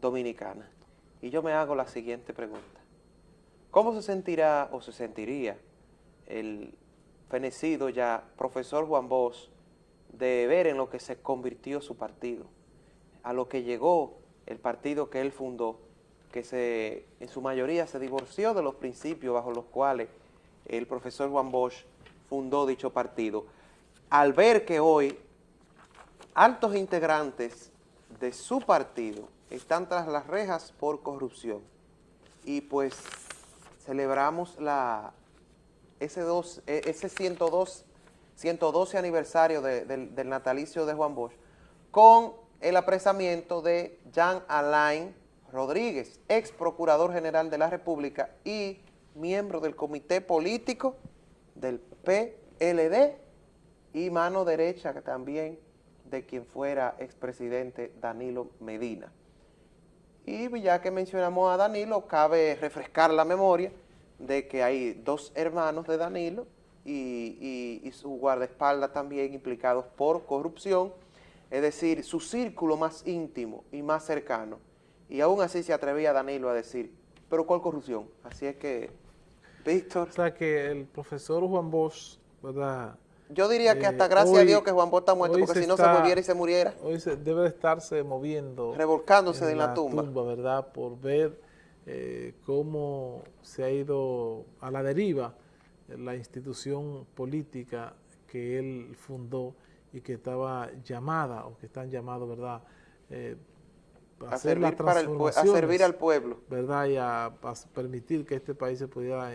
dominicana. Y yo me hago la siguiente pregunta. ¿Cómo se sentirá o se sentiría el fenecido ya profesor Juan Bosch de ver en lo que se convirtió su partido, a lo que llegó el partido que él fundó, que se, en su mayoría se divorció de los principios bajo los cuales el profesor Juan Bosch fundó dicho partido, al ver que hoy altos integrantes de su partido están tras las rejas por corrupción y pues celebramos la, ese, dos, e, ese 102, 112 aniversario del natalicio de Juan Bosch con el apresamiento de Jean Alain Rodríguez, ex procurador general de la República y miembro del comité político del PLD y mano derecha también de quien fuera expresidente Danilo Medina. Y ya que mencionamos a Danilo, cabe refrescar la memoria de que hay dos hermanos de Danilo y, su guardaespaldas también implicados por corrupción, es decir, su círculo más íntimo y más cercano. Y aún así se atrevía Danilo a decir, ¿pero cuál corrupción? Así es que, Víctor... O sea que el profesor Juan Bosch, ¿verdad?, yo diría que hasta eh, gracias a Dios que Juan Bosch está muerto, porque si no se volviera y se muriera. Hoy se debe estarse moviendo. Revolcándose en, la, tumba. ¿verdad? Por ver eh, cómo se ha ido a la deriva la institución política que él fundó y que estaba llamada, o que están llamados, ¿verdad?, eh, a, servir para el, a servir al pueblo. ¿verdad? Y a, permitir que este país se pudiera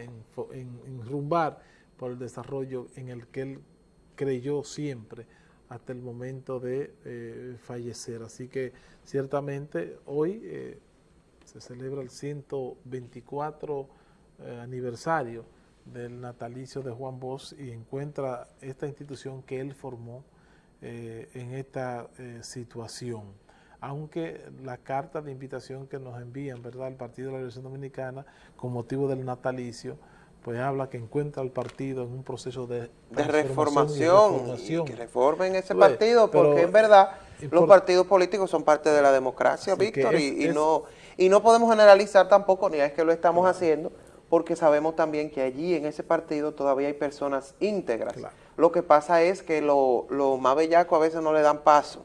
enrumbar por el desarrollo en el que él creyó siempre hasta el momento de eh, fallecer. Así que ciertamente hoy eh, se celebra el 124 eh, aniversario del natalicio de Juan Bosch y encuentra esta institución que él formó en esta situación. Aunque la carta de invitación que nos envían, ¿verdad?, el Partido de la Revolución Dominicana con motivo del natalicio, pues habla que encuentra al partido en un proceso de, de reformación, y, que reformen ese partido, porque en verdad los partidos políticos son parte de la democracia, Víctor, y, no, y no podemos generalizar tampoco, ni es que lo estamos haciendo, porque sabemos también que allí en ese partido todavía hay personas íntegras. Lo que pasa es que lo, lo más bellaco a veces no le dan paso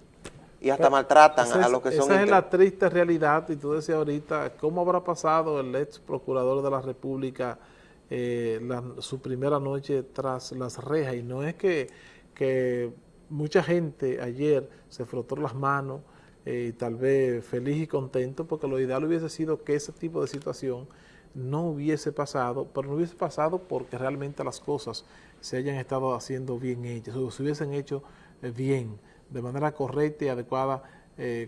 y hasta maltratan a los que son Esa es la triste realidad, y tú decías ahorita, ¿cómo habrá pasado el ex procurador de la República eh, su primera noche tras las rejas. Y no es que, que mucha gente ayer se frotó las manos eh, y tal vez feliz y contento, porque lo ideal hubiese sido que ese tipo de situación no hubiese pasado, pero no hubiese pasado porque realmente las cosas se hayan estado haciendo bien hechas, o se hubiesen hecho eh, bien, de manera correcta y adecuada,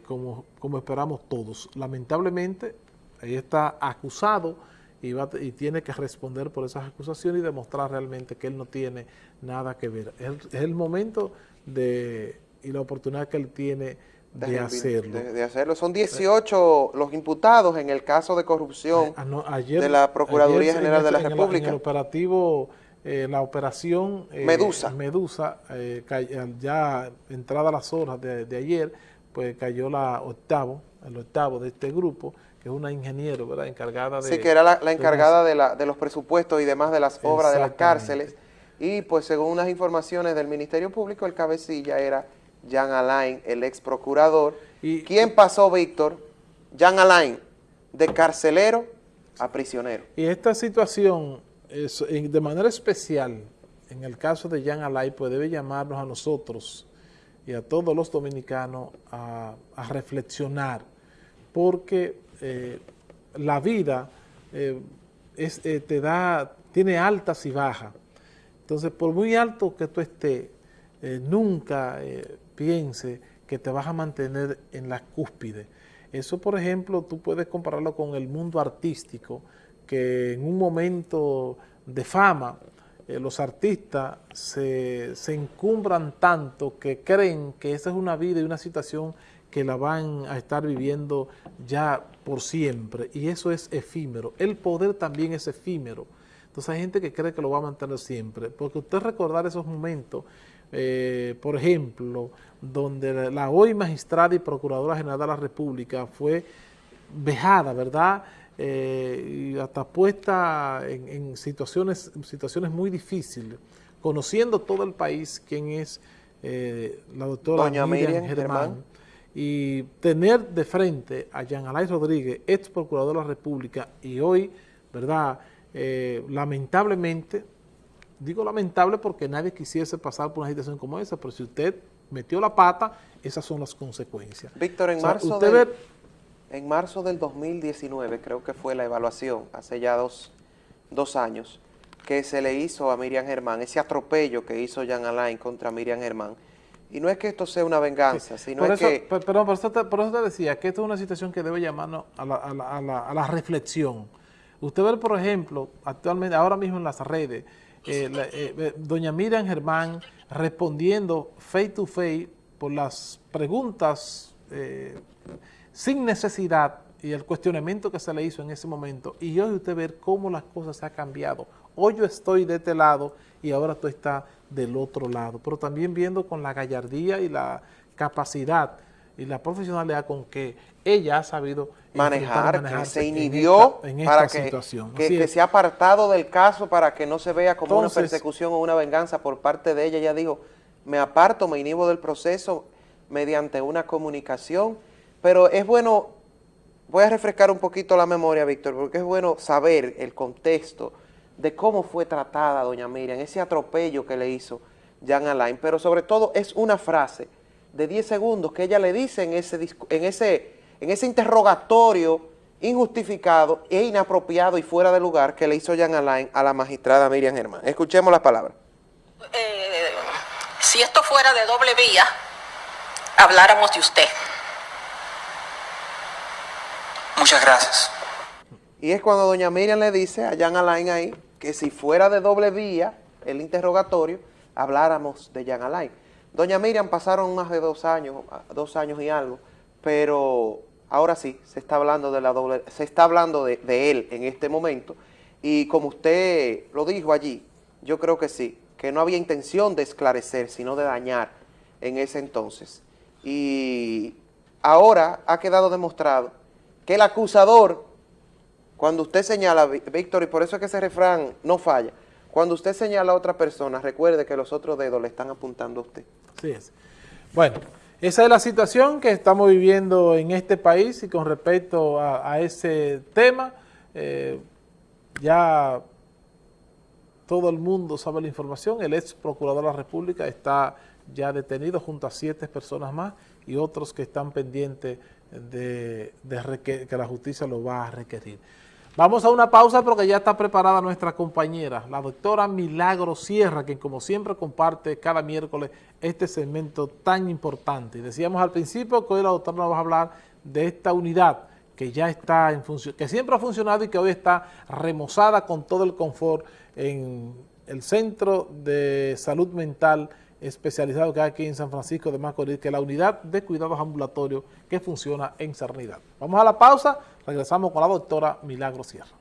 como, como esperamos todos. Lamentablemente, ahí está acusado y, tiene que responder por esas acusaciones y demostrar realmente que él no tiene nada que ver. Es, el momento de y la oportunidad que él tiene de, hacerlo. De, hacerlo. Son 18 los imputados en el caso de corrupción ah, de la Procuraduría General de la República. En el operativo, eh, la operación eh, Medusa, Medusa eh, ya entrada las horas de, de ayer, pues cayó la octavo, el octavo de este grupo, que es una ingeniero, ¿verdad? Encargada de... Sí, que era la, encargada de, la, de, los presupuestos y demás de las obras de las cárceles. Y pues según unas informaciones del Ministerio Público, el cabecilla era Jean Alain, el ex procurador. Y, ¿Quién pasó, Víctor? Jean Alain, de carcelero a prisionero. Y esta situación, es, de manera especial, en el caso de Jean Alain, pues debe llamarnos a nosotros y a todos los dominicanos a, reflexionar, porque eh, la vida eh, eh, te da, tiene altas y bajas. Entonces, por muy alto que tú estés, nunca piense que te vas a mantener en la cúspide. Eso, por ejemplo, tú puedes compararlo con el mundo artístico, que en un momento de fama, los artistas se, se, encumbran tanto que creen que esa es una vida y una situación que la van a estar viviendo ya por siempre y eso es efímero. El poder también es efímero. Entonces hay gente que cree que lo va a mantener siempre, porque usted recordar esos momentos, eh, por ejemplo, donde la hoy magistrada y procuradora general de la República fue vejada, ¿verdad? Eh, y hasta puesta en, situaciones, situaciones muy difíciles, conociendo todo el país quién es eh, la doctora Doña Miriam, Germán, y tener de frente a Jean Alain Rodríguez, ex procurador de la República, y hoy, ¿verdad?, eh, lamentablemente, digo lamentable porque nadie quisiese pasar por una situación como esa, pero si usted metió la pata, esas son las consecuencias. Víctor, en, marzo, del, en marzo del 2019, creo que fue la evaluación, hace ya dos, dos años, que se le hizo a Miriam Germán, ese atropello que hizo Jean Alain contra Miriam Germán, y no es que esto sea una venganza, sino es que... Perdón, por eso, te, por eso te decía que esto es una situación que debe llamarnos a la, a la, a la, reflexión. Usted ve, por ejemplo, actualmente, ahora mismo en las redes, eh, eh, doña Miriam Germán respondiendo face to face por las preguntas eh, sin necesidad y el cuestionamiento que se le hizo en ese momento. Y hoy usted ver cómo las cosas se han cambiado. Hoy yo estoy de este lado y ahora tú estás del otro lado, pero también viendo con la gallardía y la capacidad y la profesionalidad con que ella ha sabido manejar, que se inhibió para que, que, se ha apartado del caso para que no se vea como una persecución o una venganza por parte de ella. Ella dijo, me aparto, me inhibo del proceso mediante una comunicación, pero es bueno, voy a refrescar un poquito la memoria, Víctor, porque es bueno saber el contexto de cómo fue tratada doña Miriam, ese atropello que le hizo Jan Alain, pero sobre todo es una frase de 10 segundos que ella le dice en ese, en ese, en ese interrogatorio injustificado e inapropiado y fuera de lugar que le hizo Jan Alain a la magistrada Miriam Germán. Escuchemos las palabras. Eh, si esto fuera de doble vía, habláramos de usted. Muchas gracias. Y es cuando doña Miriam le dice a Jan Alain ahí, que si fuera de doble vía el interrogatorio, habláramos de Jan Alain. Doña Miriam pasaron más de dos años, dos años y algo, pero ahora sí, se está hablando de la doble, se está hablando de, de él en este momento, y como usted lo dijo allí, yo creo que sí, que no había intención de esclarecer, sino de dañar en ese entonces. Y ahora ha quedado demostrado el acusador cuando usted señala, Víctor, y por eso es que ese refrán no falla, cuando usted señala a otra persona, recuerde que los otros dedos le están apuntando a usted. Sí es. Bueno, esa es la situación que estamos viviendo en este país y con respecto a, ese tema, eh, ya todo el mundo sabe la información, el ex procurador de la República está ya detenido junto a siete personas más y otros que están pendientes de, que la justicia lo va a requerir. Vamos a una pausa porque ya está preparada nuestra compañera, la doctora Milagro Sierra, quien como siempre comparte cada miércoles este segmento tan importante. Decíamos al principio que hoy la doctora nos va a hablar de esta unidad que ya está en función, que siempre ha funcionado y que hoy está remozada con todo el confort en el Centro de Salud Mental especializado que hay aquí en San Francisco de Macorís, que es la unidad de cuidados ambulatorios que funciona en Cernidad. Vamos a la pausa, regresamos con la doctora Milagro Sierra.